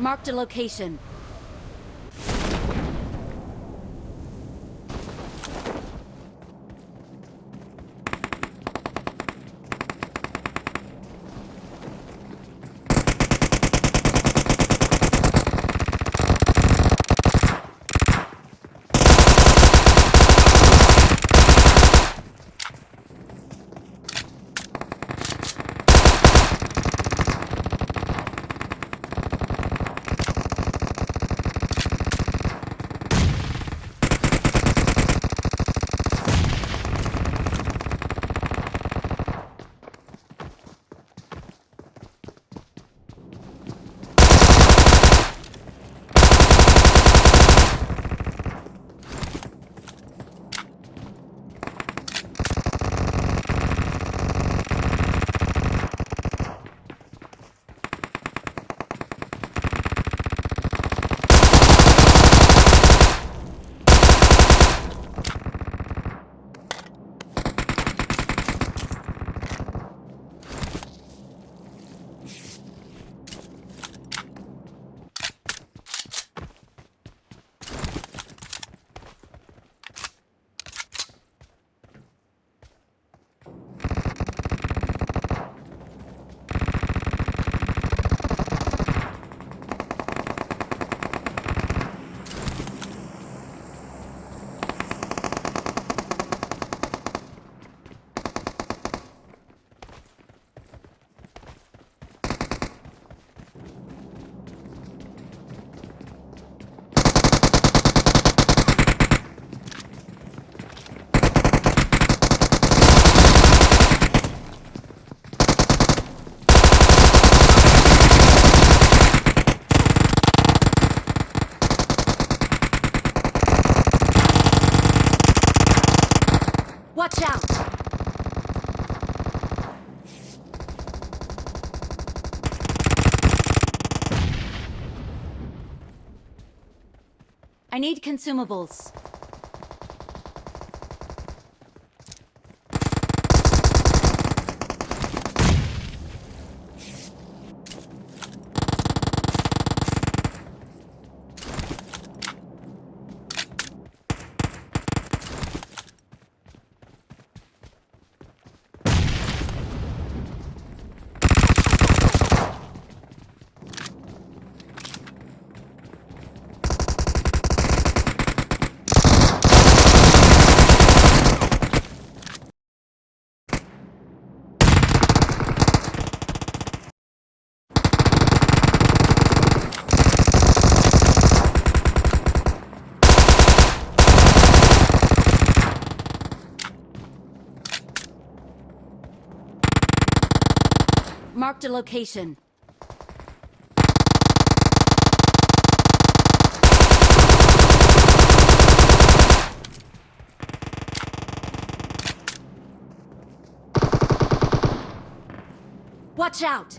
Marked a location. Watch out! I need consumables. Marked a location. Watch out!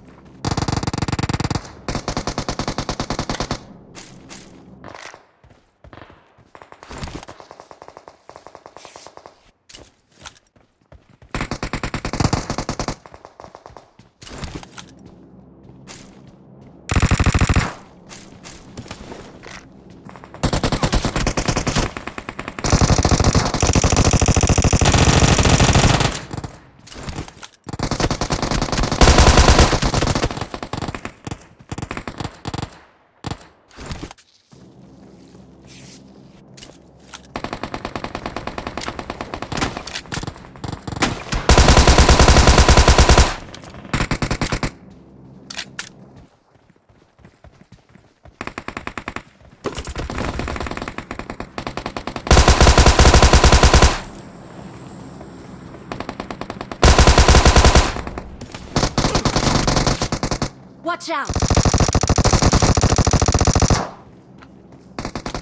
Watch out!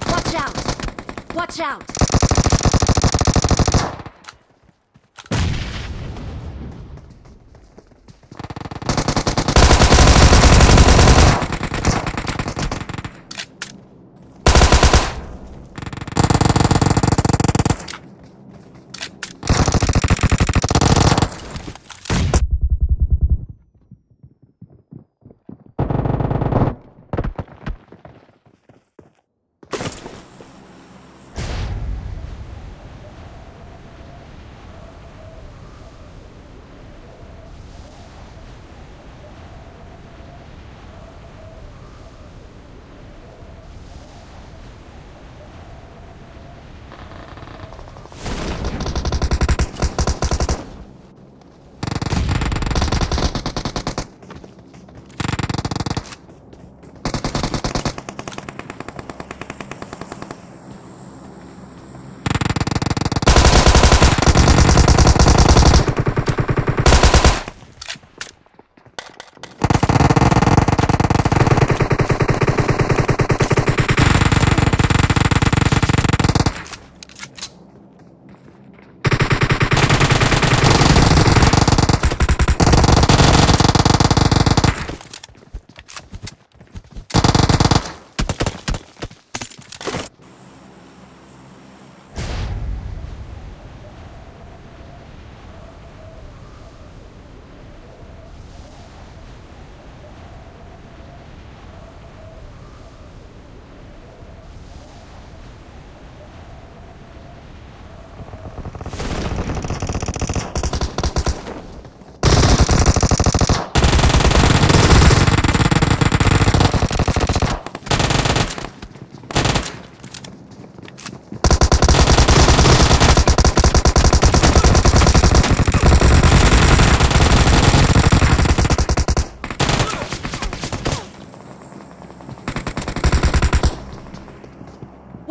Watch out! Watch out!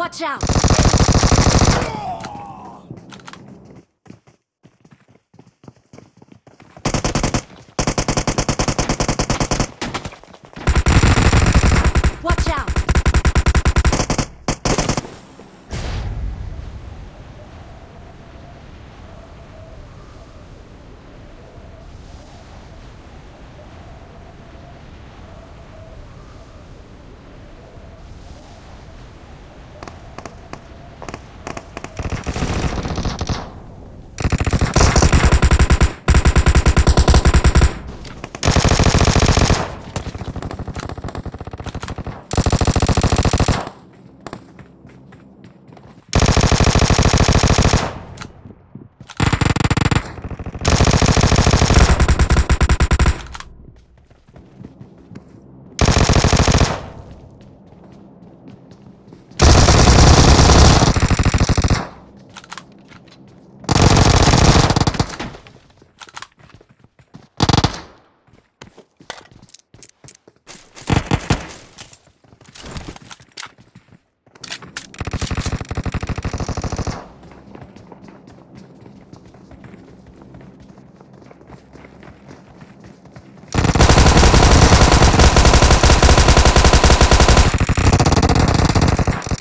Watch out! Watch out!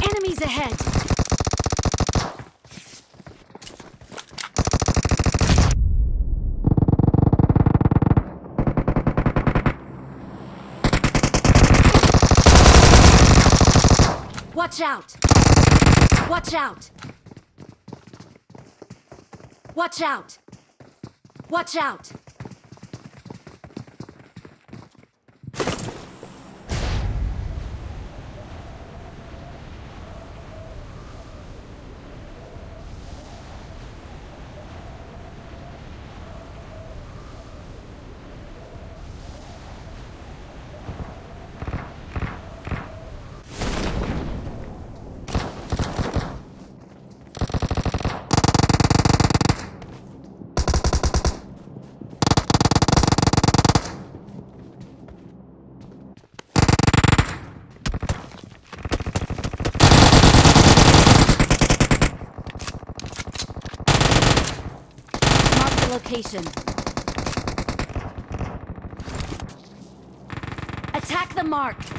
Enemies ahead! Watch out! Watch out! Watch out! Watch out! Mark the location. Attack the mark!